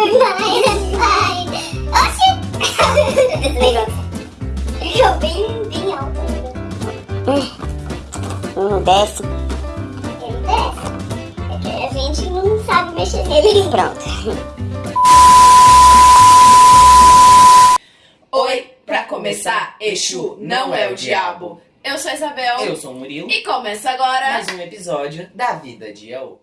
Vai, vai. Oxi! Bem, bem alto. Hum, desce. Ele desce. É que a gente não sabe mexer nele. Pronto. Oi, pra começar, Exu não é o diabo. Eu sou a Isabel. Eu sou o Murilo. E começa agora. Mais um episódio da Vida de Yaô.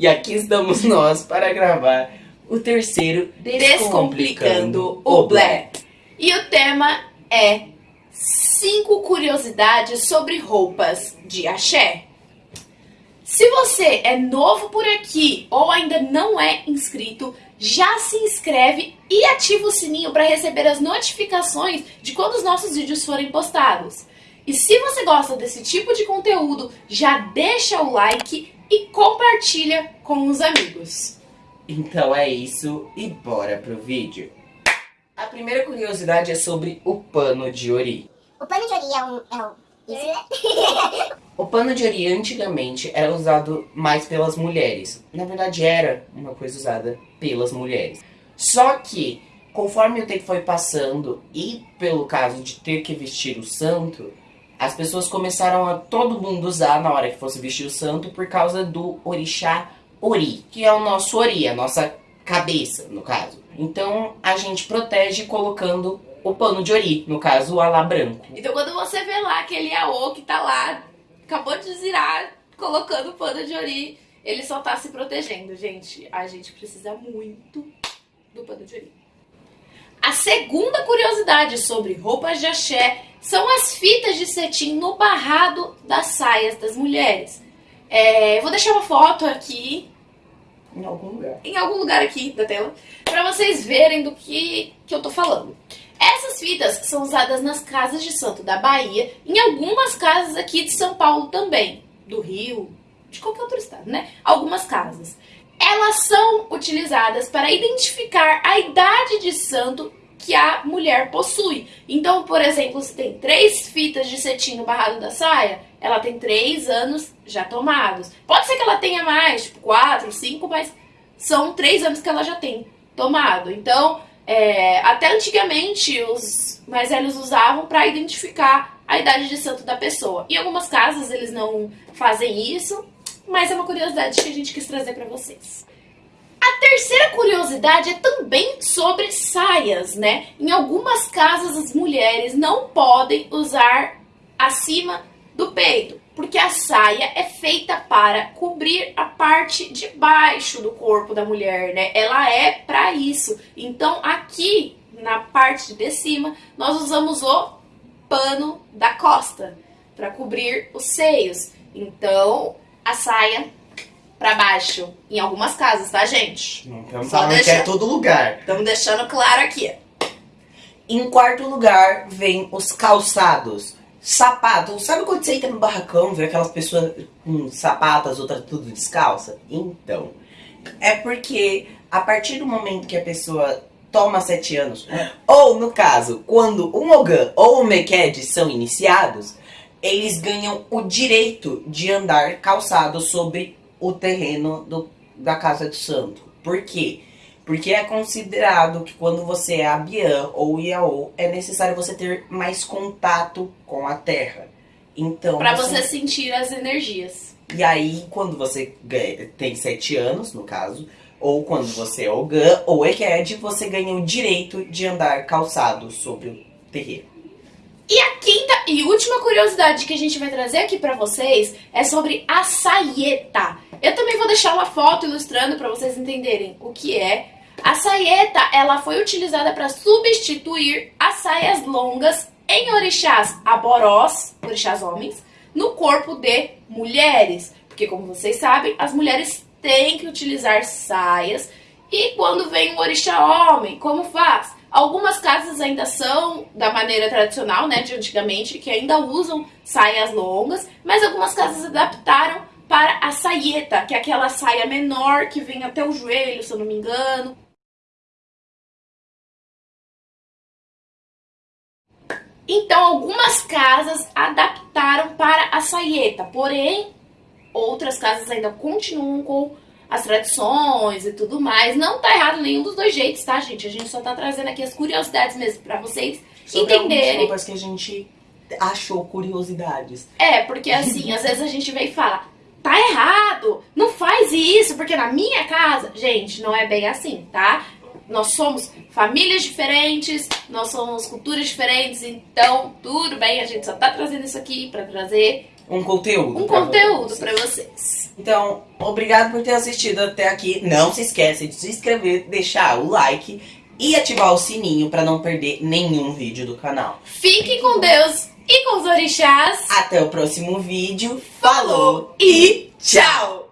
E aqui estamos nós para gravar o terceiro Descomplicando o Black. E o tema é cinco curiosidades sobre roupas de axé. Se você é novo por aqui ou ainda não é inscrito, já se inscreve e ativa o sininho para receber as notificações de quando os nossos vídeos forem postados. E se você gosta desse tipo de conteúdo, já deixa o like e compartilha com os amigos. Então é isso e bora pro vídeo. A primeira curiosidade é sobre o pano de ori. O pano de ori é um... É um... Isso, né? O pano de ori antigamente era usado mais pelas mulheres. Na verdade era uma coisa usada pelas mulheres. Só que, conforme o tempo foi passando e pelo caso de ter que vestir o santo, as pessoas começaram a todo mundo usar na hora que fosse vestir o santo por causa do orixá Ori, que é o nosso Ori, a nossa cabeça, no caso. Então a gente protege colocando o pano de Ori, no caso o alá branco. Então quando você vê lá aquele Aô que tá lá, acabou de zirar, colocando o pano de ori, ele só tá se protegendo, gente. A gente precisa muito do pano de ori. A segunda curiosidade sobre roupas de axé são as fitas de cetim no barrado das saias das mulheres. É, eu vou deixar uma foto aqui Em algum lugar. em algum lugar aqui da tela para vocês verem do que, que eu tô falando. Essas fitas são usadas nas casas de santo da Bahia, em algumas casas aqui de São Paulo também, do Rio, de qualquer outro estado, né? Algumas casas. Elas são utilizadas para identificar a idade de santo que a mulher possui. Então, por exemplo, se tem três fitas de cetim no barrado da saia, ela tem três anos já tomados. Pode ser que ela tenha mais, tipo quatro, cinco, mas são três anos que ela já tem tomado. Então, é, até antigamente os mais velhos usavam para identificar a idade de santo da pessoa. Em algumas casas eles não fazem isso, mas é uma curiosidade que a gente quis trazer para vocês. Terceira curiosidade é também sobre saias, né? Em algumas casas as mulheres não podem usar acima do peito, porque a saia é feita para cobrir a parte de baixo do corpo da mulher, né? Ela é para isso. Então aqui na parte de cima nós usamos o pano da costa para cobrir os seios. Então a saia para baixo em algumas casas, tá, gente? Não estamos Só falando que deixa- é todo lugar. Estamos deixando claro aqui. Em quarto lugar vem os calçados. Sapato. Sabe quando você entra no barracão, vê aquelas pessoas com sapato, as outras tudo descalça? Então, é porque a partir do momento que a pessoa toma sete anos, ou no caso, quando um Ogan ou um Meked são iniciados, eles ganham o direito de andar calçado sobre o terreno do- da casa de santo. Por quê? Porque é considerado que quando você é Abian ou Iaô, é necessário você ter mais contato com a terra. Então, Pra você sentir as energias. E aí, quando você tem sete anos, no caso, ou quando você é Ogan ou Eked, você ganha o direito de andar calçado sobre o terreno. E a quinta e última curiosidade que a gente vai trazer aqui pra vocês é sobre a saieta. Eu também vou deixar uma foto ilustrando pra vocês entenderem o que é. A saieta, ela foi utilizada para substituir as saias longas em orixás aborós, orixás homens, no corpo de mulheres. Porque como vocês sabem, as mulheres têm que utilizar saias. E quando vem um orixá homem, como faz? Algumas casas ainda são da maneira tradicional, né, de antigamente, que ainda usam saias longas, mas algumas casas adaptaram para a saieta, que é aquela saia menor que vem até o joelho, se eu não me engano. Então, algumas casas adaptaram para a saieta, porém, outras casas ainda continuam com as tradições e tudo mais. Não tá errado nenhum dos dois jeitos, tá, gente? A gente só tá trazendo aqui as curiosidades mesmo para vocês Sobre entenderem. roupas que a gente achou curiosidades. É, porque assim, às vezes a gente vem e fala, tá errado, não faz isso, porque na minha casa, gente, não é bem assim, tá? Nós somos famílias diferentes, nós somos culturas diferentes, então tudo bem, a gente só tá trazendo isso aqui pra trazer Um conteúdo. um pra conteúdo pra vocês. Então, obrigado por ter assistido até aqui. Não se esqueça de se inscrever, deixar o like e ativar o sininho para não perder nenhum vídeo do canal. Fiquem com Deus e com os orixás. Até o próximo vídeo. Falou E tchau!